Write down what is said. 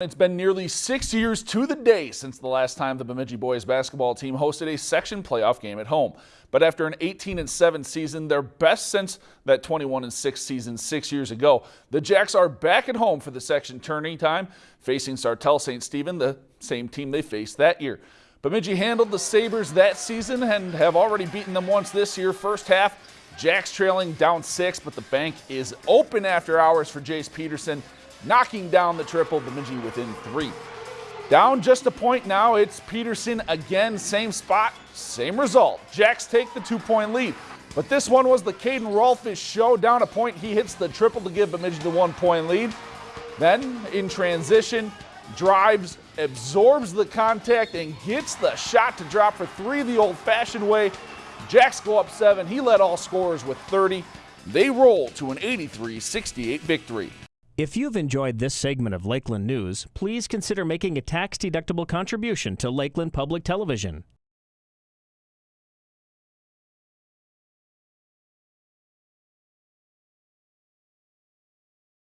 It's been nearly six years to the day since the last time the Bemidji boys basketball team hosted a section playoff game at home. But after an 18 and 7 season, their best since that 21 and 6 season six years ago, the Jacks are back at home for the section tourney time, facing Sartell St. Stephen, the same team they faced that year. Bemidji handled the Sabres that season and have already beaten them once this year. First half, Jacks trailing down six, but the bank is open after hours for Jace Peterson knocking down the triple, Bemidji within three. Down just a point now, it's Peterson again, same spot, same result. Jacks take the two-point lead. But this one was the Caden Rolfish show. Down a point, he hits the triple to give Bemidji the one-point lead. Then, in transition, drives, absorbs the contact, and gets the shot to drop for three the old-fashioned way. Jacks go up seven. He led all scorers with 30. They roll to an 83-68 victory. If you've enjoyed this segment of Lakeland News, please consider making a tax-deductible contribution to Lakeland Public Television.